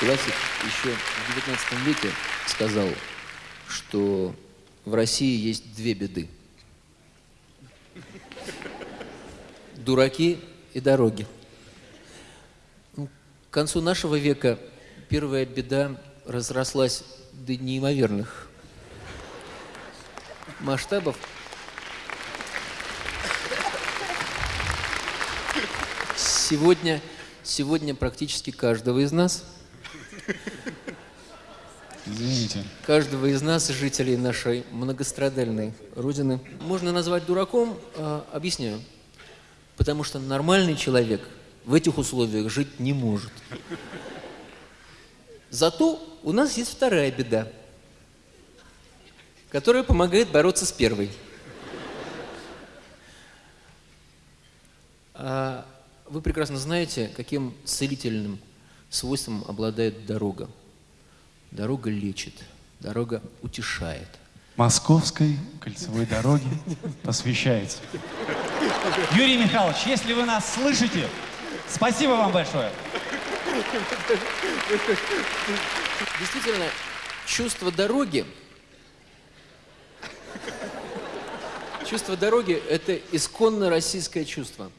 Классик еще в XIX веке сказал, что в России есть две беды. Дураки и дороги. Ну, к концу нашего века первая беда разрослась до неимоверных масштабов. Сегодня, сегодня практически каждого из нас, Извините. каждого из нас, жителей нашей многострадальной Родины, можно назвать дураком, а, объясняю. Потому что нормальный человек в этих условиях жить не может. Зато у нас есть вторая беда, которая помогает бороться с первой. А вы прекрасно знаете, каким целительным свойством обладает дорога. Дорога лечит, дорога утешает. Московской кольцевой дороге посвящается. Юрий Михайлович, если вы нас слышите, спасибо вам большое. Действительно, чувство дороги, чувство дороги – это исконно российское чувство.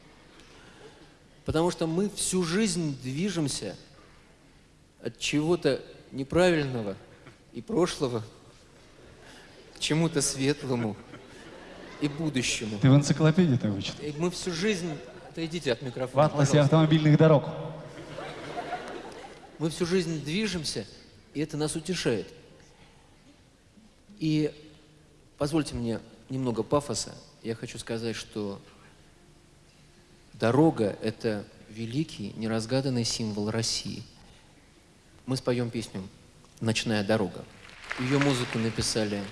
Потому что мы всю жизнь движемся от чего-то неправильного и прошлого к чему-то светлому и будущему. Ты в энциклопедии так вычитал? И мы всю жизнь... Отойдите от В микрофона, атласе пожалуйста. автомобильных дорог. Мы всю жизнь движемся, и это нас утешает. И позвольте мне немного пафоса. Я хочу сказать, что дорога – это великий, неразгаданный символ России. Мы споем песню «Ночная дорога». Ее музыку написали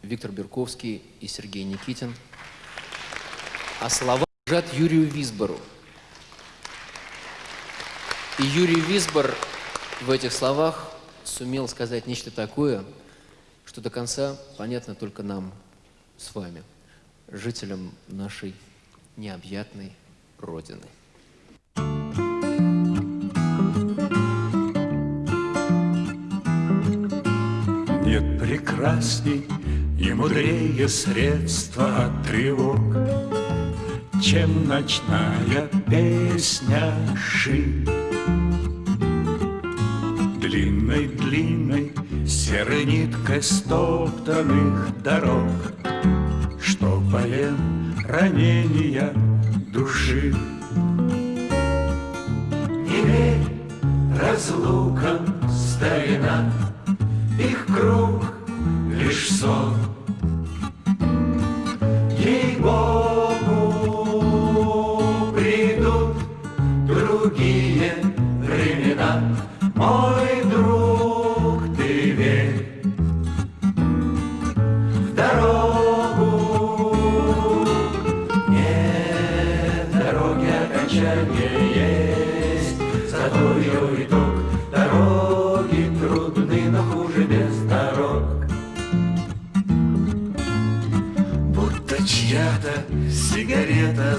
Виктор Берковский и Сергей Никитин. А слова лежат Юрию Висбору. И Юрий Висбор в этих словах сумел сказать нечто такое, что до конца понятно только нам с вами, жителям нашей необъятной Родины. Нет прекрасней и мудрее средства от тревог, Чем ночная песня ши. Длинной-длинной серой ниткой стоптанных дорог, Что поем ранения Ей-богу, придут другие времена, мой друг, ты верь в дорогу. Нет дороги окончания есть, зато ее итог. Дороги трудны, но хуже без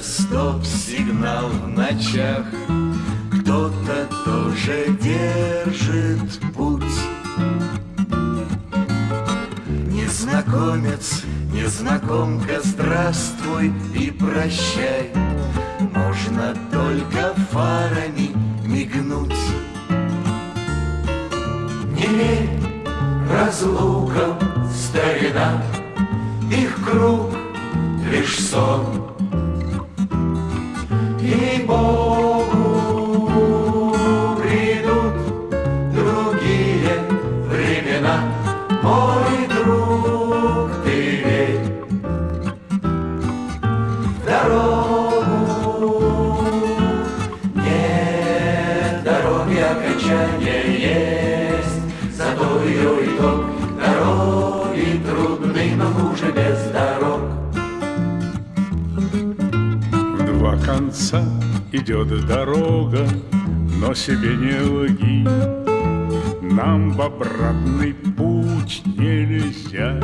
стоп-сигнал в ночах. Кто-то тоже держит путь. Незнакомец, незнакомка, здравствуй и прощай. Можно только фарами но хуже без дорог. В два конца идет дорога, но себе не лги. Нам в обратный путь нельзя.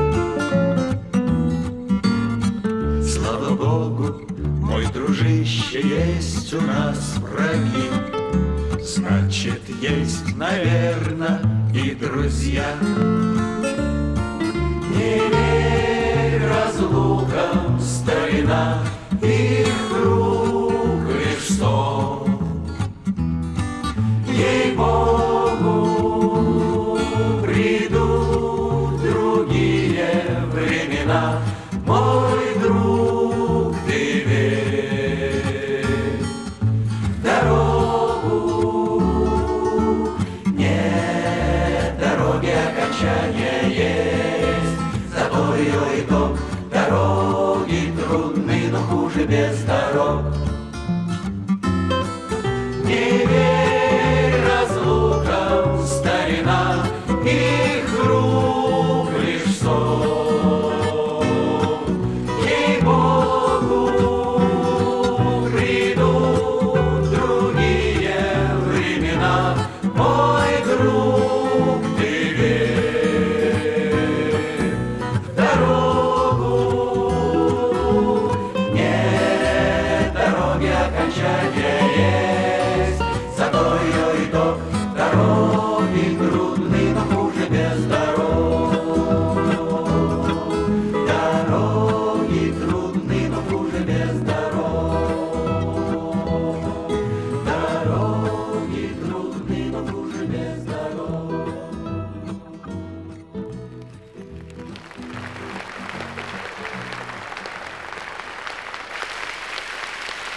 Слава Богу, мой дружище, есть у нас враги. Значит, есть, наверно, и друзья. Не разлукам, старина, дороги трудны, но хуже без дорог. Дороги